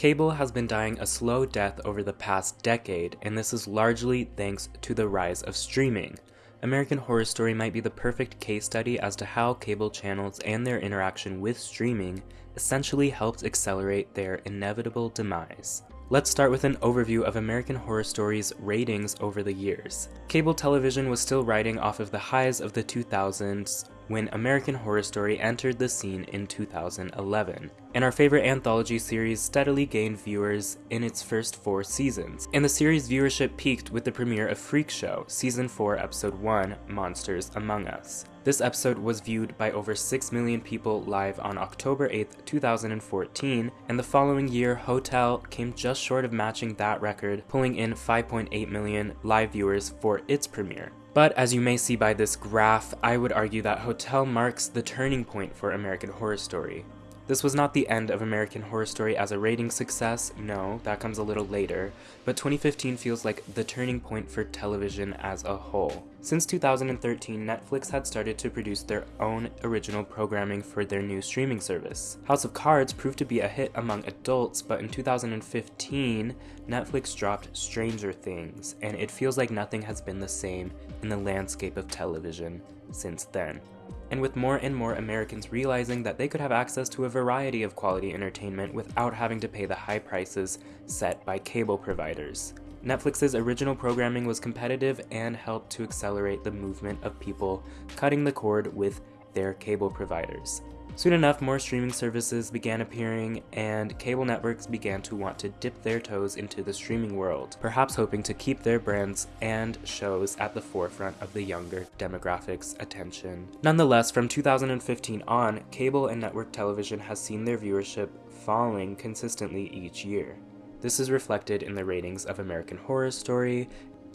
Cable has been dying a slow death over the past decade, and this is largely thanks to the rise of streaming. American Horror Story might be the perfect case study as to how cable channels and their interaction with streaming essentially helped accelerate their inevitable demise. Let's start with an overview of American Horror Story's ratings over the years. Cable television was still riding off of the highs of the 2000s when American Horror Story entered the scene in 2011, and our favorite anthology series steadily gained viewers in its first four seasons, and the series' viewership peaked with the premiere of Freak Show, Season 4, Episode 1, Monsters Among Us. This episode was viewed by over 6 million people live on October 8, 2014, and the following year, Hotel came just short of matching that record, pulling in 5.8 million live viewers for its premiere. But as you may see by this graph, I would argue that Hotel marks the turning point for American Horror Story. This was not the end of American Horror Story as a rating success, no, that comes a little later, but 2015 feels like the turning point for television as a whole. Since 2013, Netflix had started to produce their own original programming for their new streaming service. House of Cards proved to be a hit among adults, but in 2015, Netflix dropped Stranger Things, and it feels like nothing has been the same in the landscape of television since then and with more and more Americans realizing that they could have access to a variety of quality entertainment without having to pay the high prices set by cable providers. Netflix's original programming was competitive and helped to accelerate the movement of people cutting the cord with their cable providers. Soon enough, more streaming services began appearing, and cable networks began to want to dip their toes into the streaming world, perhaps hoping to keep their brands and shows at the forefront of the younger demographics' attention. Nonetheless, from 2015 on, cable and network television has seen their viewership falling consistently each year. This is reflected in the ratings of American Horror Story,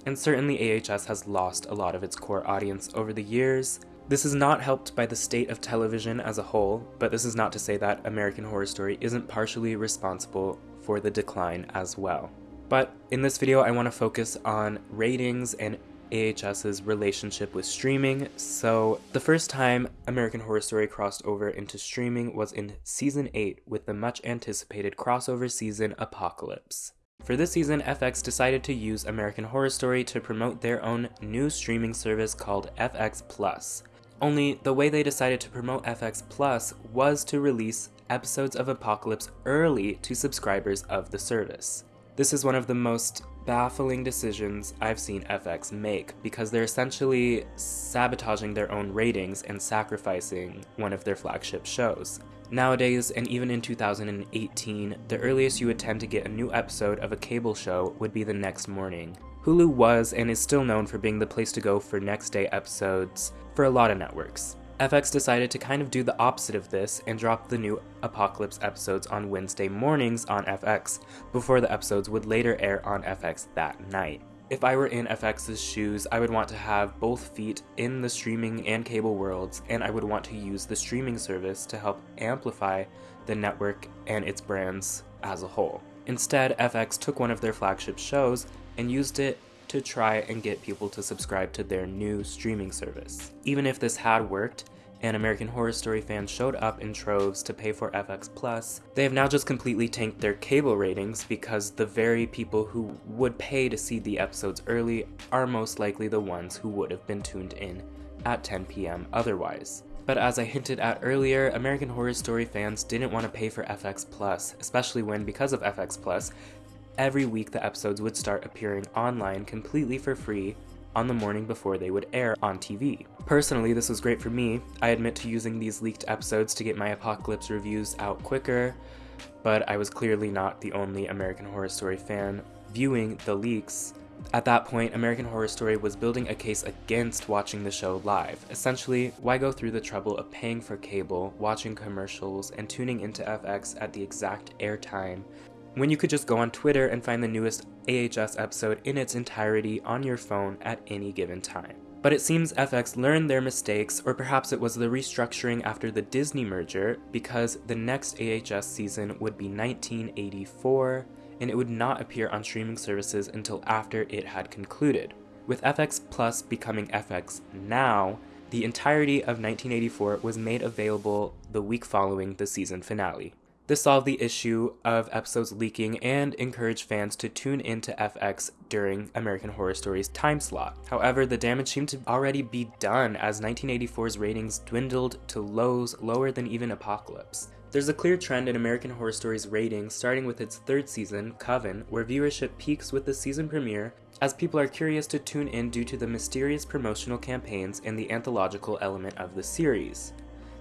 and certainly AHS has lost a lot of its core audience over the years, this is not helped by the state of television as a whole, but this is not to say that American Horror Story isn't partially responsible for the decline as well. But in this video, I want to focus on ratings and AHS's relationship with streaming. So, the first time American Horror Story crossed over into streaming was in season 8 with the much anticipated crossover season Apocalypse. For this season, FX decided to use American Horror Story to promote their own new streaming service called FX Plus. Only the way they decided to promote FX Plus was to release episodes of Apocalypse early to subscribers of the service. This is one of the most baffling decisions I've seen FX make because they're essentially sabotaging their own ratings and sacrificing one of their flagship shows. Nowadays, and even in 2018, the earliest you would tend to get a new episode of a cable show would be the next morning. Hulu was and is still known for being the place to go for next day episodes for a lot of networks. FX decided to kind of do the opposite of this and drop the new Apocalypse episodes on Wednesday mornings on FX, before the episodes would later air on FX that night. If I were in FX's shoes, I would want to have both feet in the streaming and cable worlds, and I would want to use the streaming service to help amplify the network and its brands as a whole. Instead, FX took one of their flagship shows and used it to try and get people to subscribe to their new streaming service. Even if this had worked, and American Horror Story fans showed up in troves to pay for FX Plus, they have now just completely tanked their cable ratings because the very people who would pay to see the episodes early are most likely the ones who would have been tuned in at 10 p.m. otherwise. But as I hinted at earlier, American Horror Story fans didn't want to pay for FX Plus, especially when, because of FX Plus, every week the episodes would start appearing online completely for free on the morning before they would air on TV. Personally, this was great for me. I admit to using these leaked episodes to get my Apocalypse reviews out quicker, but I was clearly not the only American Horror Story fan viewing the leaks. At that point, American Horror Story was building a case against watching the show live. Essentially, why go through the trouble of paying for cable, watching commercials, and tuning into FX at the exact airtime when you could just go on Twitter and find the newest AHS episode in its entirety on your phone at any given time. But it seems FX learned their mistakes, or perhaps it was the restructuring after the Disney merger, because the next AHS season would be 1984, and it would not appear on streaming services until after it had concluded. With FX Plus becoming FX Now, the entirety of 1984 was made available the week following the season finale. This solved the issue of episodes leaking and encouraged fans to tune into FX during American Horror Story's time slot. However, the damage seemed to already be done as 1984's ratings dwindled to lows lower than even Apocalypse. There's a clear trend in American Horror Story's ratings, starting with its third season, Coven, where viewership peaks with the season premiere, as people are curious to tune in due to the mysterious promotional campaigns and the anthological element of the series.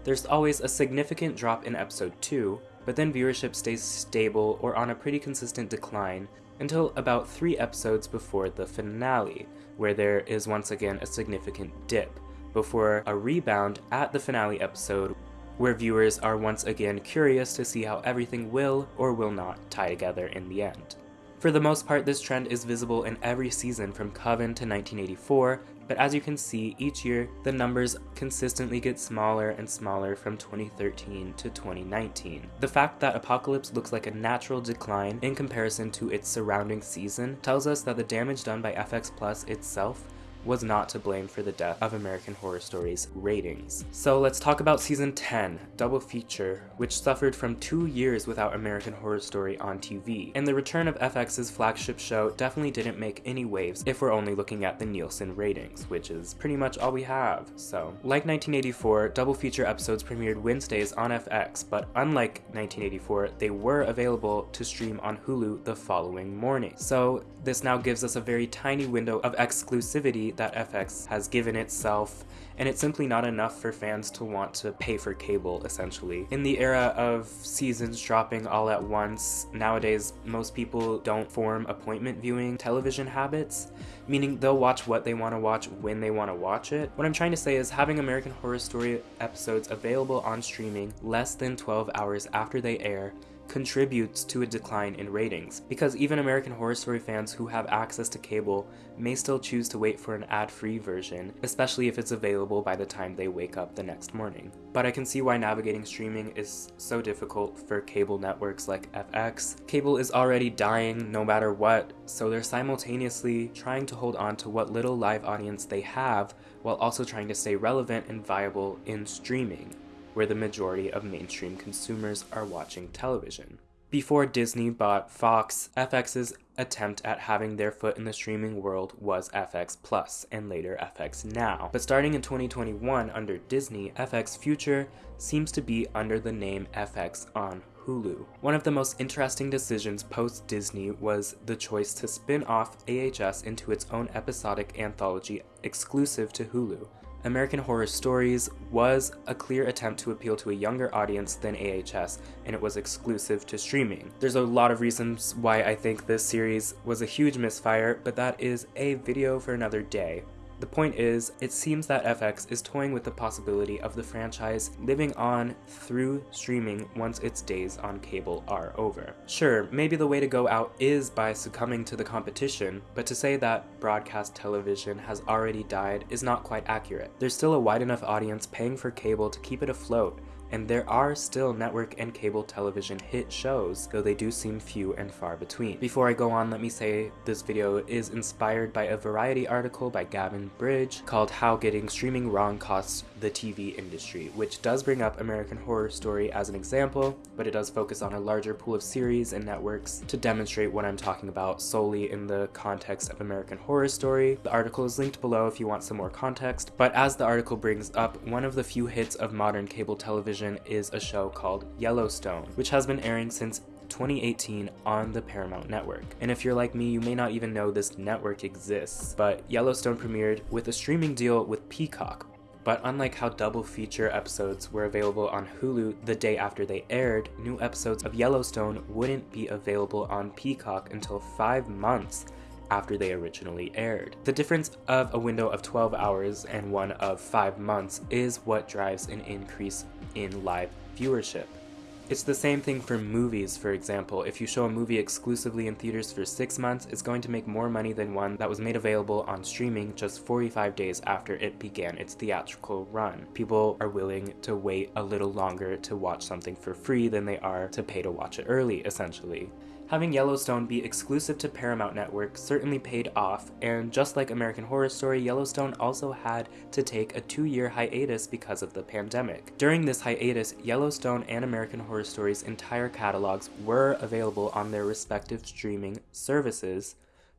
There's always a significant drop in episode 2, but then viewership stays stable or on a pretty consistent decline until about three episodes before the finale, where there is once again a significant dip, before a rebound at the finale episode where viewers are once again curious to see how everything will or will not tie together in the end. For the most part, this trend is visible in every season from Coven to 1984, but as you can see, each year the numbers consistently get smaller and smaller from 2013 to 2019. The fact that Apocalypse looks like a natural decline in comparison to its surrounding season tells us that the damage done by FX Plus itself was not to blame for the death of American Horror Story's ratings. So let's talk about season 10, Double Feature, which suffered from two years without American Horror Story on TV. And the return of FX's flagship show definitely didn't make any waves if we're only looking at the Nielsen ratings, which is pretty much all we have. So, like 1984, Double Feature episodes premiered Wednesdays on FX, but unlike 1984, they were available to stream on Hulu the following morning. So this now gives us a very tiny window of exclusivity that FX has given itself, and it's simply not enough for fans to want to pay for cable, essentially. In the era of seasons dropping all at once, nowadays most people don't form appointment viewing television habits, meaning they'll watch what they want to watch when they want to watch it. What I'm trying to say is having American Horror Story episodes available on streaming less than 12 hours after they air contributes to a decline in ratings, because even American Horror Story fans who have access to cable may still choose to wait for an ad-free version, especially if it's available by the time they wake up the next morning. But I can see why navigating streaming is so difficult for cable networks like FX. Cable is already dying no matter what, so they're simultaneously trying to hold on to what little live audience they have while also trying to stay relevant and viable in streaming where the majority of mainstream consumers are watching television. Before Disney bought Fox, FX's attempt at having their foot in the streaming world was FX Plus and later FX Now. But starting in 2021 under Disney, FX Future seems to be under the name FX on Hulu. One of the most interesting decisions post Disney was the choice to spin off AHS into its own episodic anthology exclusive to Hulu. American Horror Stories was a clear attempt to appeal to a younger audience than AHS, and it was exclusive to streaming. There's a lot of reasons why I think this series was a huge misfire, but that is a video for another day. The point is, it seems that FX is toying with the possibility of the franchise living on through streaming once its days on cable are over. Sure, maybe the way to go out is by succumbing to the competition, but to say that broadcast television has already died is not quite accurate. There's still a wide enough audience paying for cable to keep it afloat, and there are still network and cable television hit shows, though they do seem few and far between. Before I go on, let me say this video is inspired by a Variety article by Gavin Bridge called How Getting Streaming Wrong Costs the TV Industry, which does bring up American Horror Story as an example, but it does focus on a larger pool of series and networks to demonstrate what I'm talking about solely in the context of American Horror Story. The article is linked below if you want some more context, but as the article brings up, one of the few hits of modern cable television is a show called Yellowstone, which has been airing since 2018 on the Paramount Network. And if you're like me, you may not even know this network exists, but Yellowstone premiered with a streaming deal with Peacock. But unlike how double feature episodes were available on Hulu the day after they aired, new episodes of Yellowstone wouldn't be available on Peacock until five months after they originally aired. The difference of a window of 12 hours and one of 5 months is what drives an increase in live viewership. It's the same thing for movies, for example. If you show a movie exclusively in theaters for 6 months, it's going to make more money than one that was made available on streaming just 45 days after it began its theatrical run. People are willing to wait a little longer to watch something for free than they are to pay to watch it early, essentially. Having Yellowstone be exclusive to Paramount Network certainly paid off, and just like American Horror Story, Yellowstone also had to take a two-year hiatus because of the pandemic. During this hiatus, Yellowstone and American Horror Story's entire catalogs were available on their respective streaming services,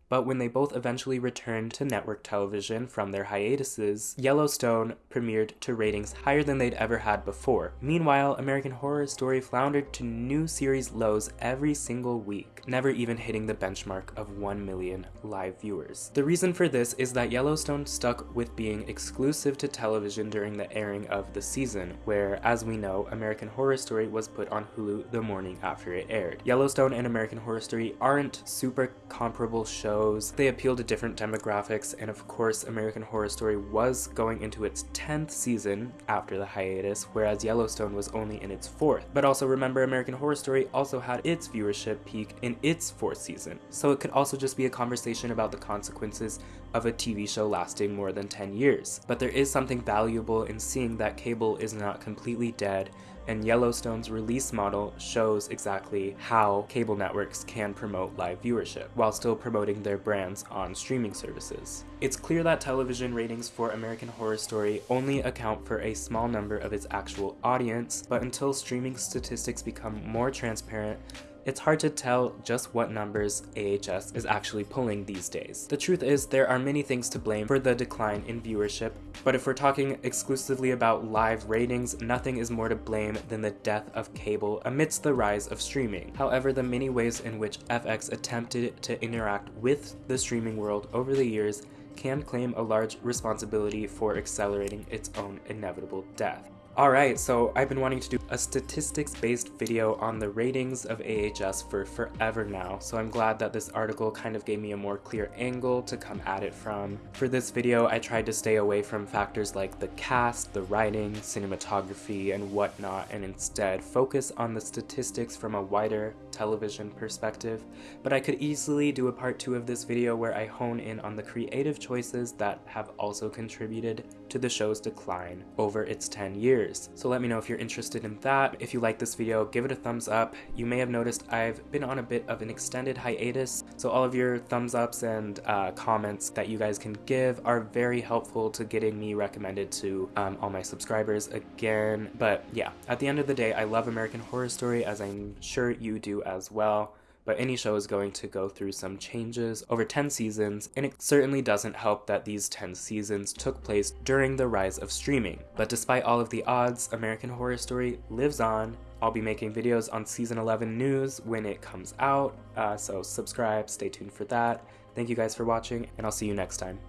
but when they both eventually returned to network television from their hiatuses, Yellowstone premiered to ratings higher than they'd ever had before. Meanwhile, American Horror Story floundered to new series lows every single week, never even hitting the benchmark of 1 million live viewers. The reason for this is that Yellowstone stuck with being exclusive to television during the airing of the season, where, as we know, American Horror Story was put on Hulu the morning after it aired. Yellowstone and American Horror Story aren't super comparable shows shows. They appeal to different demographics, and of course, American Horror Story was going into its 10th season after the hiatus, whereas Yellowstone was only in its fourth. But also remember, American Horror Story also had its viewership peak in its fourth season, so it could also just be a conversation about the consequences of a TV show lasting more than 10 years. But there is something valuable in seeing that cable is not completely dead and Yellowstone's release model shows exactly how cable networks can promote live viewership while still promoting their brands on streaming services. It's clear that television ratings for American Horror Story only account for a small number of its actual audience, but until streaming statistics become more transparent, it's hard to tell just what numbers AHS is actually pulling these days. The truth is, there are many things to blame for the decline in viewership, but if we're talking exclusively about live ratings, nothing is more to blame than the death of cable amidst the rise of streaming. However, the many ways in which FX attempted to interact with the streaming world over the years can claim a large responsibility for accelerating its own inevitable death. Alright, so I've been wanting to do a statistics-based video on the ratings of AHS for forever now, so I'm glad that this article kind of gave me a more clear angle to come at it from. For this video, I tried to stay away from factors like the cast, the writing, cinematography, and whatnot, and instead focus on the statistics from a wider television perspective, but I could easily do a part 2 of this video where I hone in on the creative choices that have also contributed to the show's decline over its 10 years years. So let me know if you're interested in that. If you like this video, give it a thumbs up. You may have noticed I've been on a bit of an extended hiatus, so all of your thumbs ups and uh, comments that you guys can give are very helpful to getting me recommended to um, all my subscribers again. But yeah, at the end of the day, I love American Horror Story as I'm sure you do as well but any show is going to go through some changes over 10 seasons, and it certainly doesn't help that these 10 seasons took place during the rise of streaming. But despite all of the odds, American Horror Story lives on. I'll be making videos on season 11 news when it comes out, uh, so subscribe, stay tuned for that. Thank you guys for watching, and I'll see you next time.